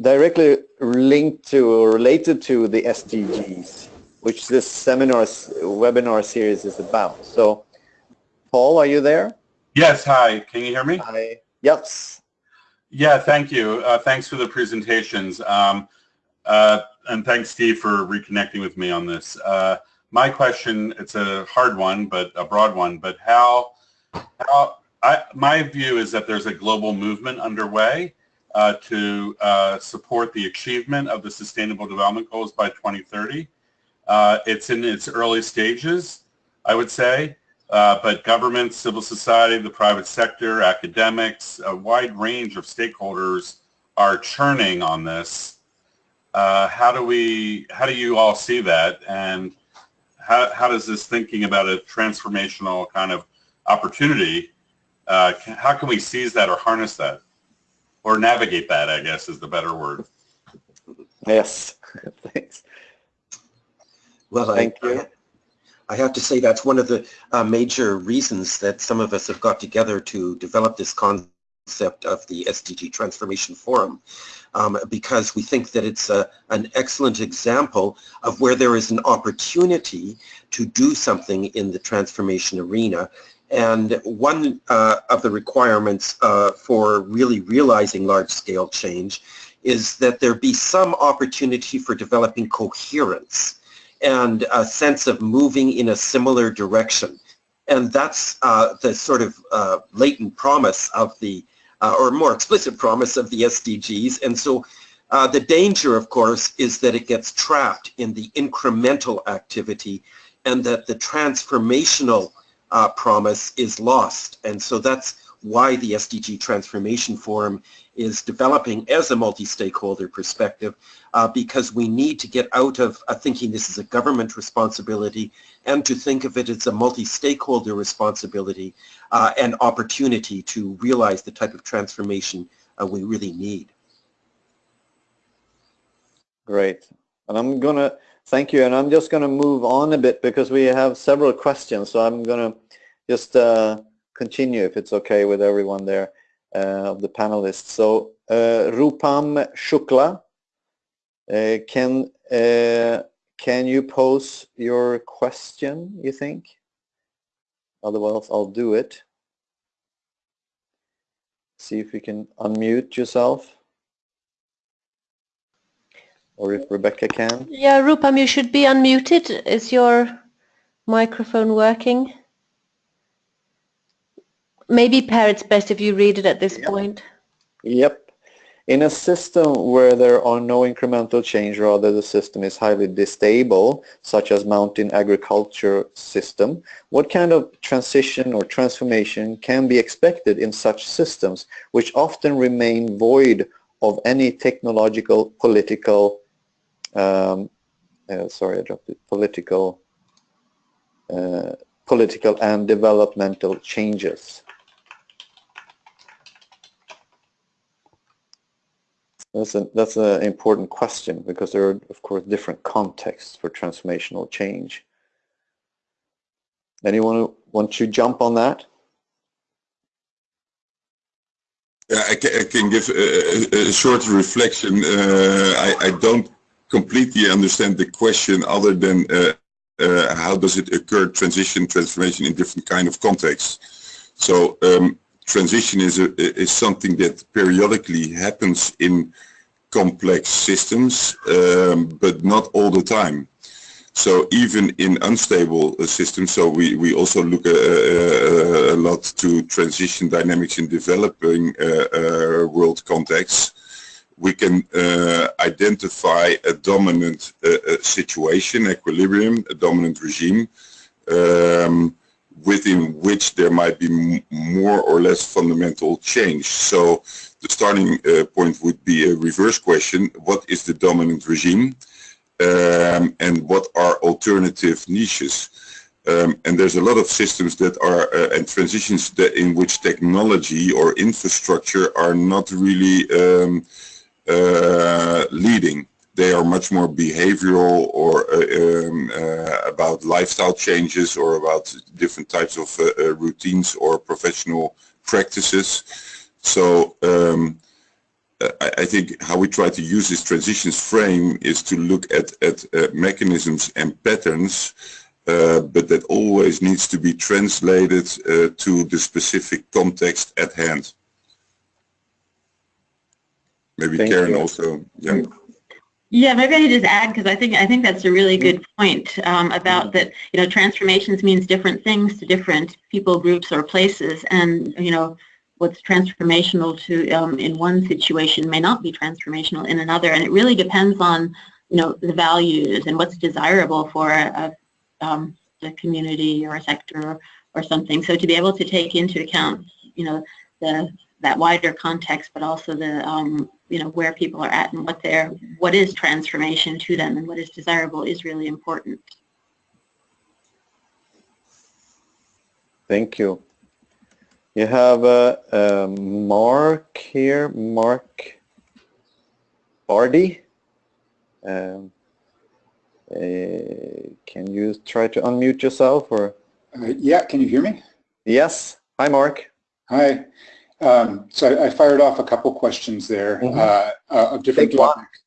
directly linked to or related to the SDGs, which this seminar webinar series is about. So, Paul, are you there? Yes. Hi. Can you hear me? Hi. Yes. Yeah. Thank you. Uh, thanks for the presentations. Um, uh, and thanks, Steve, for reconnecting with me on this. Uh, my question, it's a hard one, but a broad one, but how, how I, my view is that there's a global movement underway uh, to uh, support the achievement of the Sustainable Development Goals by 2030. Uh, it's in its early stages, I would say, uh, but governments, civil society, the private sector, academics, a wide range of stakeholders are churning on this uh, how do we, how do you all see that? And how, how does this thinking about a transformational kind of opportunity, uh, how can we seize that or harness that? Or navigate that, I guess, is the better word. Yes, thanks. (laughs) Well, Thank I, you. I, I have to say that's one of the uh, major reasons that some of us have got together to develop this concept of the SDG Transformation Forum, um, because we think that it's a, an excellent example of where there is an opportunity to do something in the transformation arena. And one uh, of the requirements uh, for really realizing large-scale change is that there be some opportunity for developing coherence and a sense of moving in a similar direction. And that's uh, the sort of uh, latent promise of the, or more explicit promise of the SDGs. And so uh, the danger, of course, is that it gets trapped in the incremental activity and that the transformational uh, promise is lost. And so that's why the SDG Transformation Forum is developing as a multi-stakeholder perspective uh, because we need to get out of uh, thinking this is a government responsibility and to think of it as a multi-stakeholder responsibility uh, and opportunity to realize the type of transformation uh, we really need. Great. And I'm going to thank you. And I'm just going to move on a bit because we have several questions. So I'm going to just uh, continue if it's okay with everyone there uh, of the panelists. So uh, Rupam Shukla, uh, can uh, can you pose your question, you think? Otherwise, I'll do it. See if you can unmute yourself. Or if Rebecca can. Yeah, Rupam, you should be unmuted. Is your microphone working? Maybe, Per, it's best if you read it at this Yep. point. Yep. In a system where there are no incremental change, rather the system is highly distable, such as mountain agriculture system, what kind of transition or transformation can be expected in such systems, which often remain void of any technological, political, um, uh, sorry, I dropped it, political, uh, political and developmental changes? That's a that's an important question because there are of course different contexts for transformational change. Anyone want to jump on that? Yeah, I can, I can give a, a, a short reflection. Uh, I, I don't completely understand the question other than uh, uh, how does it occur, transition, transformation in different kind of contexts. So um, transition is, a, is something that periodically happens in complex systems, um, but not all the time. So even in unstable uh, systems, so we, we also look uh, uh, a lot to transition dynamics in developing uh, world contexts. We can identify a dominant situation, equilibrium, a dominant regime, um, within which there might be more or less fundamental change. So the starting point would be a reverse question, what is the dominant regime? um, and what are alternative niches. Um, and there's a lot of systems that are uh, and transitions that in which technology or infrastructure are not really um, uh, leading. They are much more behavioral or uh, um, uh, about lifestyle changes or about different types of uh, uh, routines or professional practices. So um, I, I think how we try to use this transitions frame is to look at, at uh, mechanisms and patterns, uh, but that always needs to be translated uh, to the specific context at hand. Maybe Thank Karen you. also, yeah. Yeah, maybe I could just add because I think I think that's a really good point um, about that. You know, transformations means different things to different people, groups, or places, and you know, what's transformational to um, in one situation may not be transformational in another, and it really depends on you know the values and what's desirable for a, um, a community or a sector or, or something. So to be able to take into account you know the that wider context, but also the um, you know where people are at and what their what is transformation to them and what is desirable is really important. Thank you. You have uh, uh, Mark here, Mark Bardi. Um, uh, can you try to unmute yourself or? Uh, yeah, can you hear me? Yes. Hi, Mark. Hi. Um, so I, I, fired off a couple questions there Mhm. uh, uh, of different Take one. topics.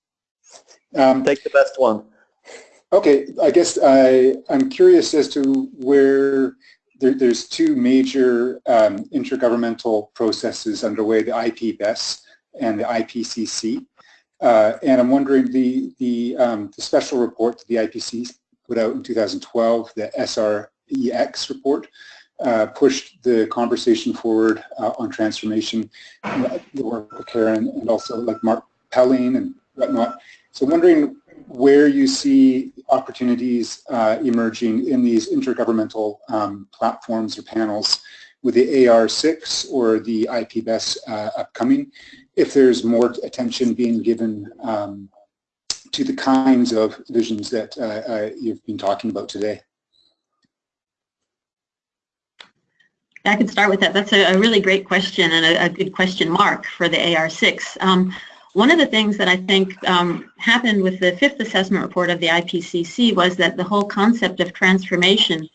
Um, Take the best one. okay, I guess I, I'm curious as to where there, there's two major um, intergovernmental processes underway, the IPBES and the IPCC. Uh, and I'm wondering the, the, um, the special report that the IPCC put out in 2012, the SREX report, uh, pushed the conversation forward uh, on transformation, the work of Karen and also like Mark Pelling and whatnot. So wondering where you see opportunities uh, emerging in these intergovernmental um, platforms or panels with the AR6 or the IPBES uh, upcoming, if there's more attention being given um, to the kinds of visions that uh, uh, you've been talking about today. I can start with that. That's a, a really great question and a, a, good question mark for the AR6. Um, one of the things that I think um, happened with the fifth assessment report of the IPCC was that the whole concept of transformation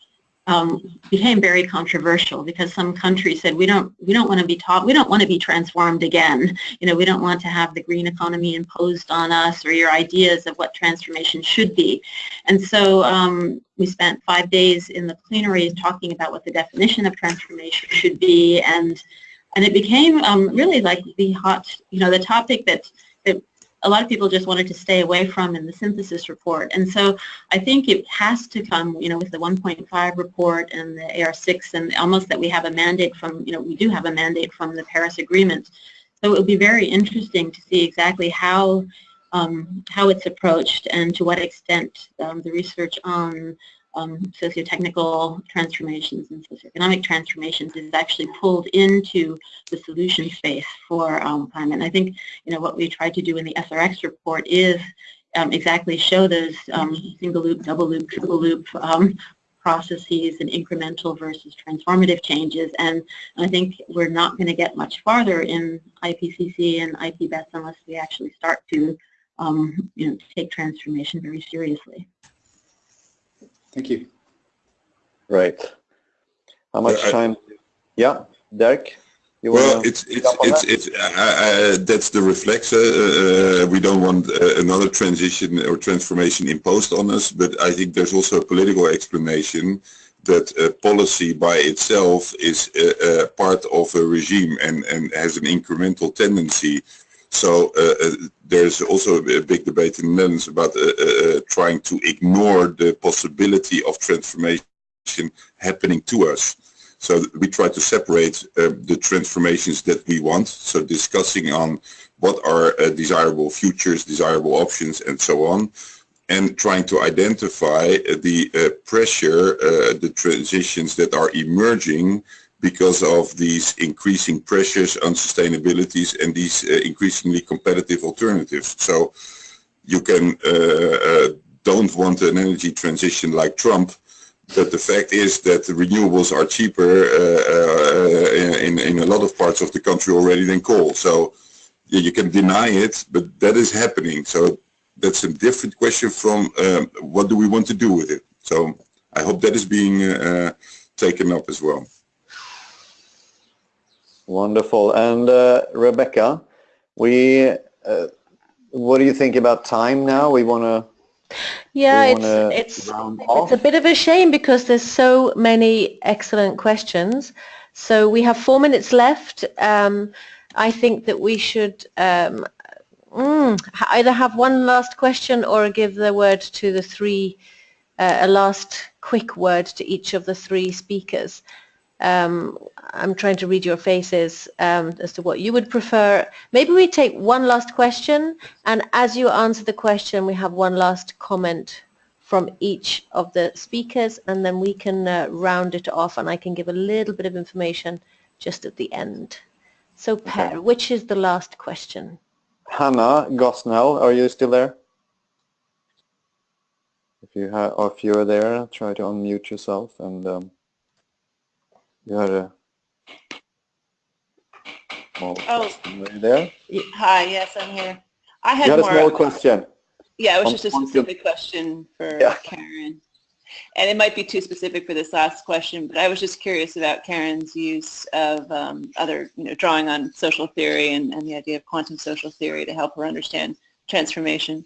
um, became very controversial because some countries said we don't we don't want to be taught we don't want to be transformed again. You know we don't want to have the green economy imposed on us or your ideas of what transformation should be. And so um, we spent five days in the plenary talking about what the definition of transformation should be and and it became um, really like the hot you know the topic that that a lot of people just wanted to stay away from in the synthesis report. And so I think it has to come, you know, with the 1.5 report and the AR6 and almost that we have a mandate from, you know, we do have a mandate from the Paris Agreement. So it will be very interesting to see exactly how um, how it's approached and to what extent um, the research on um, socio-technical transformations and socioeconomic transformations is actually pulled into the solution space for um, climate. And I think, you know, what we tried to do in the SREX report is um, exactly show those um, single loop, double loop, triple loop um, processes and incremental versus transformative changes. And I think we're not going to get much farther in IPCC and IPBES unless we actually start to, um, you know, take transformation very seriously. Thank you. Right. How much I- time? Yeah, Derek? You Well, wanna it's it's jump on it's that? it's uh, uh, that's the reflex. Uh, uh, we don't want uh, another transition or transformation imposed on us, but I think there's also a political explanation that uh, policy by itself is uh, uh, part of a regime and and has an incremental tendency. So uh, uh, there's also a big debate in the Netherlands about uh, trying to ignore the possibility of transformation happening to us. So we try to separate uh, the transformations that we want, so discussing on what are uh, desirable futures, desirable options, and so on, and trying to identify uh, the pressure, the transitions that are emerging because of these increasing pressures, on unsustainabilities, and these uh, increasingly competitive alternatives. So you can uh, uh, don't want an energy transition like Trump, but the fact is that the renewables are cheaper uh, in, in a lot of parts of the country already than coal. So you can deny it, but that is happening. So that's a different question from um, what do we want to do with it. So I hope that is being uh, taken up as well. Wonderful. And uh, Rebecca, we, uh, what do you think about time now? We want to Yeah, it's it's it's a bit of a shame because there's so many excellent questions. So we have four minutes left. Um, I think that we should um, mm, either have one last question or give the word to the three, uh, a last quick word to each of the three speakers. Um, I'm trying to read your faces um, as to what you would prefer. Maybe we take one last question, and as you answer the question, we have one last comment from each of the speakers, and then we can uh, round it off, and I can give a little bit of information just at the end. So, Per, which is the last question? Hannah Gosnell, are you still there? If you have, or if you're there, try to unmute yourself and um, you had a. Small Oh. Were you there? Hi, yes, I'm here. I had, You had a more, small question. Yeah, it was just a specific question for Yeah. Karen. And it might be too specific for this last question, but I was just curious about Karen's use of um, other, you know, drawing on social theory and, and the idea of quantum social theory to help her understand transformation.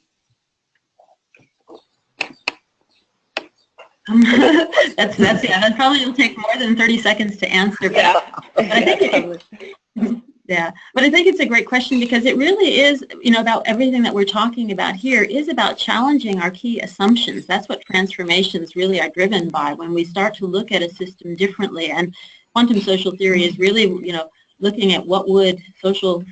(laughs) that's that's yeah. That probably will take more than 30 seconds to answer. But, Yeah. but I think it, yeah, but I think it's a great question because it really is, you know, about everything that we're talking about here is about challenging our key assumptions. That's what transformations really are driven by when we start to look at a system differently. And quantum social theory is really, you know, looking at what would social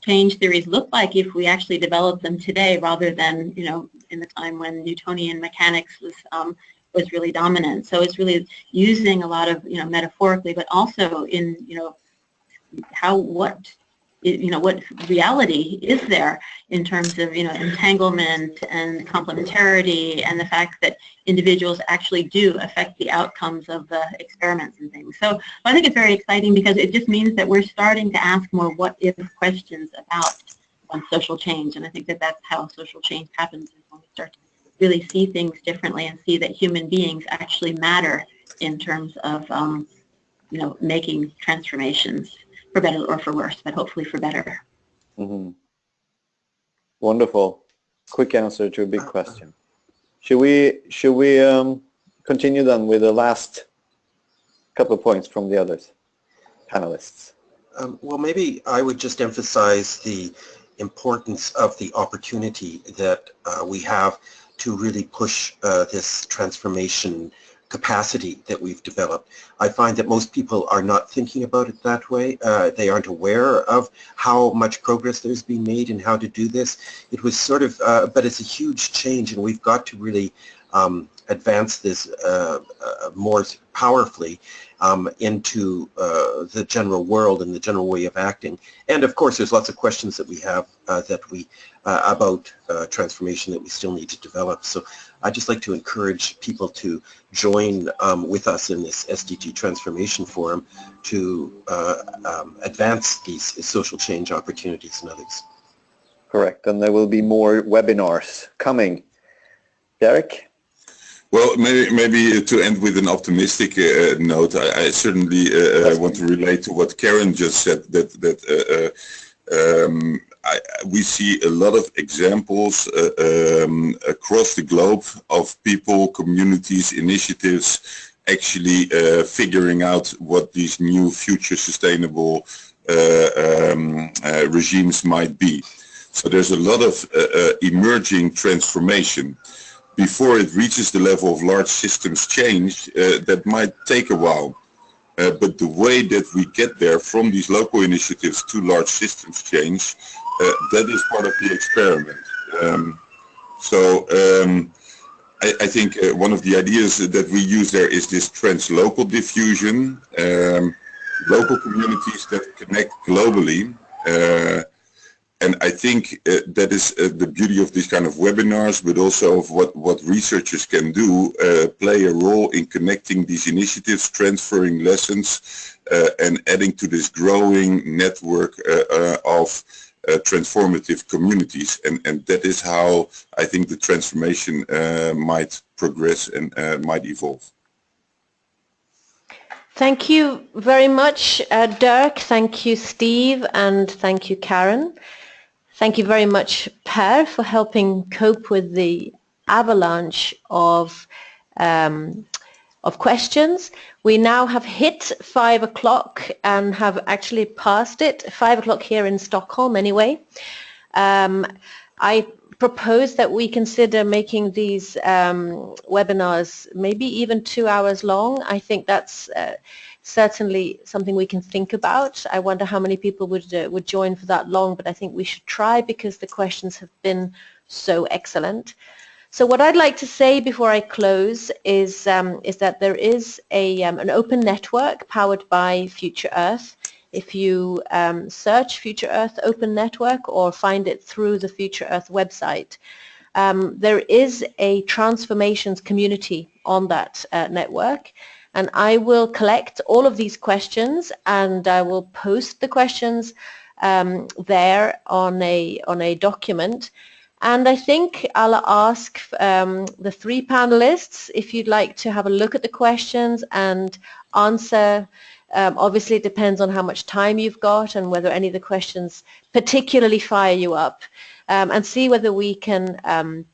change theories look like if we actually developed them today rather than, you know, in the time when Newtonian mechanics was um, was really dominant. So it's really using a lot of, you know, metaphorically, but also in, you know, how, what, you know, what reality is there in terms of, you know, entanglement and complementarity and the fact that individuals actually do affect the outcomes of the experiments and things. So I think it's very exciting because it just means that we're starting to ask more what if questions about um, social change. And I think that that's how social change happens when we start to really see things differently and see that human beings actually matter in terms of, um, you know, making transformations for better or for worse, but hopefully for better. hmm Wonderful. Quick answer to a big question. Should we should we um, continue then with the last couple of points from the others panelists? Um, well, maybe I would just emphasize the importance of the opportunity that uh, we have to really push uh, this transformation capacity that we've developed. I find that most people are not thinking about it that way. Uh, they aren't aware of how much progress there's been made and how to do this. It was sort of, uh, but it's a huge change and we've got to really um, advance this uh, uh, more powerfully um, into uh, the general world and the general way of acting. And of course, there's lots of questions that we have uh, that we uh, about uh, transformation that we still need to develop. So I'd just like to encourage people to join um, with us in this SDG Transformation Forum to um, advance these social change opportunities and others. Correct. And there will be more webinars coming. Derek? Well, maybe, maybe to end with an optimistic uh, note, I, I certainly uh, want to relate to what Karen just said, that, that uh, um, I, we see a lot of examples uh, um, across the globe of people, communities, initiatives actually uh, figuring out what these new future sustainable uh, um, regimes might be. So there's a lot of emerging transformation before it reaches the level of large systems change, uh, that might take a while. Uh, but the way that we get there from these local initiatives to large systems change, uh, that is part of the experiment. Um, so um, I, I, think one of the ideas that we use there is this translocal diffusion, um, local communities that connect globally and I think uh, that is uh, the beauty of these kind of webinars, but also of what, what researchers can do, uh, play a role in connecting these initiatives, transferring lessons, and adding to this growing network of transformative communities. And, and that is how I think the transformation might progress and might evolve. Thank you very much, uh, Dirk. Thank you, Steve, and thank you, Karen. Thank you very much, Per, for helping cope with the avalanche of um, of questions. We now have hit five o'clock and have actually passed it, five o'clock here in Stockholm anyway. Um, I propose that we consider making these um, webinars maybe even two hours long. I think that's uh, certainly something we can think about. I wonder how many people would uh, would join for that long, but I think we should try because the questions have been so excellent. So what I'd like to say before I close is um, is that there is a um, an open network powered by Future Earth. If you um, search Future Earth Open Network or find it through the Future Earth website, um, there is a transformations community on that uh, network and I will collect all of these questions and I will post the questions um, there on a on a document And I think I'll ask um, the three panelists if you'd like to have a look at the questions and answer. Um, obviously, it depends on how much time you've got and whether any of the questions particularly fire you up. Um, and see whether we can um,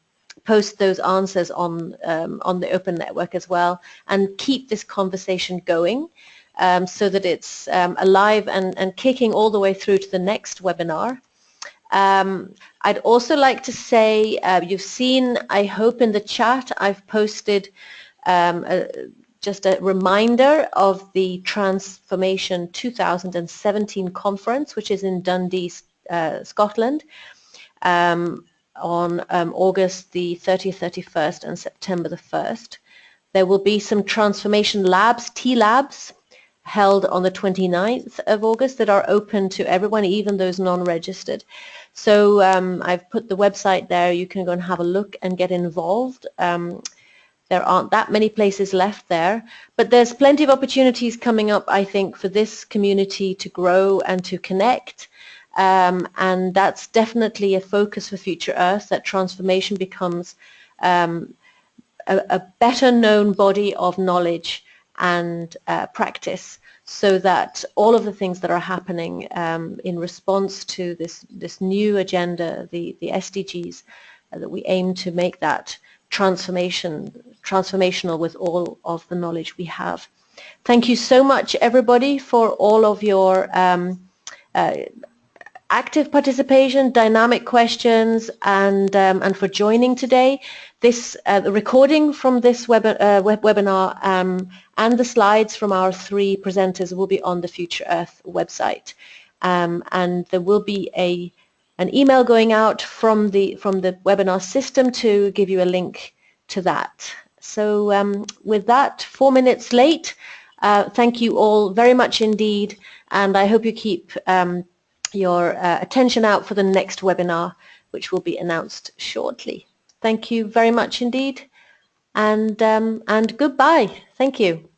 post those answers on, um, on the open network as well and keep this conversation going. Um, so that it's um, alive and, and kicking all the way through to the next webinar. Um, I'd also like to say, uh, you've seen, I hope in the chat, I've posted um, a, just a reminder of the Transformation 2017 conference, which is in Dundee, uh, Scotland, um, on um, August the 30th, 31st and September the 1st. There will be some transformation labs, T-labs, held on the 29th of August that are open to everyone, even those non-registered. So um, I've put the website there. You can go and have a look and get involved. Um, there aren't that many places left there, but there's plenty of opportunities coming up, I think, for this community to grow and to connect. Um, and that's definitely a focus for Future Earth, that transformation becomes um, a, a, better known body of knowledge and uh, practice so that all of the things that are happening um, in response to this, this new agenda, the, the SDGs, uh, that we aim to make that transformation, transformational with all of the knowledge we have. Thank you so much everybody for all of your um, uh, active participation, dynamic questions, and, um, and for joining today. This uh, the recording from this web, uh, web webinar um, and the slides from our three presenters will be on the Future Earth website. Um, and there will be a an email going out from the from the webinar system to give you a link to that. So um, with that, four minutes late, uh, thank you all very much indeed, and I hope you keep um, your uh, attention out for the next webinar, which will be announced shortly. Thank you very much indeed. And, um, and goodbye. Thank you.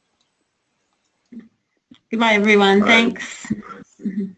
Goodbye, everyone. Thanks. (laughs)